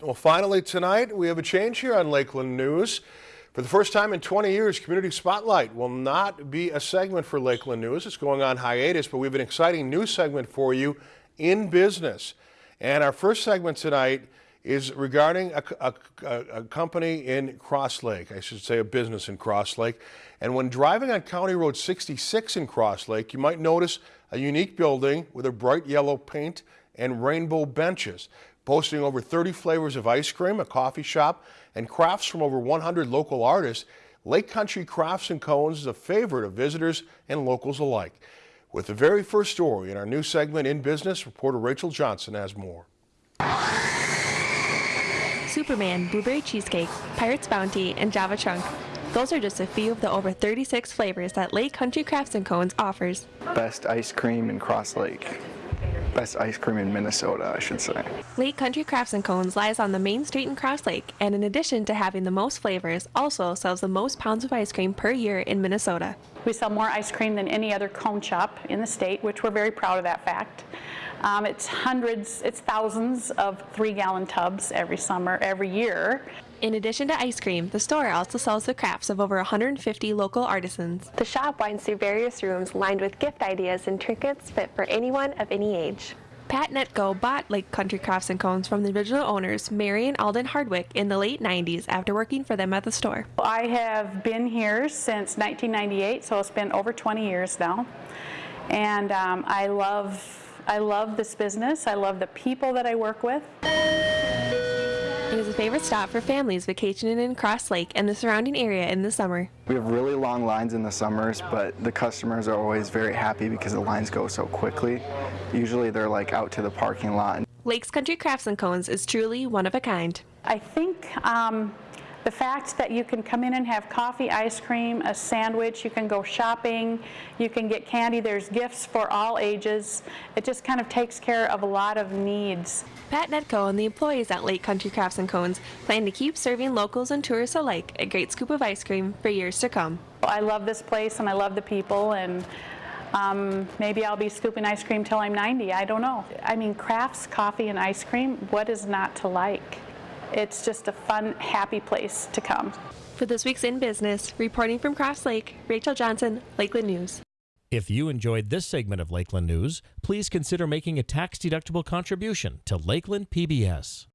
Well, finally tonight, we have a change here on Lakeland News. For the first time in 20 years, Community Spotlight will not be a segment for Lakeland News. It's going on hiatus, but we have an exciting new segment for you in business. And our first segment tonight is regarding a, a, a, company in Cross Lake, I should say a business in Cross Lake. And when driving on County Road 66 in Cross Lake, you might notice a unique building with a bright yellow paint and rainbow benches, boasting over 30 flavors of ice cream, a coffee shop, and crafts from over 100 local artists. Lake Country Crafts and Cones is a favorite of visitors and locals alike. With the very first story in our new segment in business, reporter Rachel Johnson has more. Superman, Blueberry Cheesecake, Pirate's Bounty, and Java Chunk. Those are just a few of the over 36 flavors that Lake Country Crafts and Cones offers. Best ice cream in Cross Lake. Best ice cream in Minnesota, I should say. Lake Country Crafts and Cones lies on the main street in Cross Lake, and in addition to having the most flavors, also sells the most pounds of ice cream per year in Minnesota. We sell more ice cream than any other cone shop in the state, which we're very proud of that fact. Um, it's hundreds, it's thousands of three gallon tubs every summer, every year. In addition to ice cream, the store also sells the crafts of over 150 local artisans. The shop winds through various rooms lined with gift ideas and trinkets fit for anyone of any age. Pat Netco bought Lake Country Crafts and Cones from the original owners, Mary and Alden Hardwick, in the late 90s after working for them at the store. I have been here since 1998, so it's been over 20 years now. And um, I love I love this business. I love the people that I work with. It is a favorite stop for families vacationing in Cross Lake and the surrounding area in the summer. We have really long lines in the summers, but the customers are always very happy because the lines go so quickly. Usually they're like out to the parking lot. Lakes Country Crafts and Cones is truly one of a kind. I think um, the fact that you can come in and have coffee, ice cream, a sandwich, you can go shopping, you can get candy, there's gifts for all ages. It just kind of takes care of a lot of needs. Pat Netco and the employees at Lake Country Crafts and Cones plan to keep serving locals and tourists alike a great scoop of ice cream for years to come. I love this place and I love the people and um, maybe I'll be scooping ice cream till I'm 90, I don't know. I mean, crafts, coffee, and ice cream, what is not to like? It's just a fun, happy place to come. For this week's In Business, reporting from Cross Lake, Rachel Johnson, Lakeland News. If you enjoyed this segment of Lakeland News, please consider making a tax-deductible contribution to Lakeland PBS.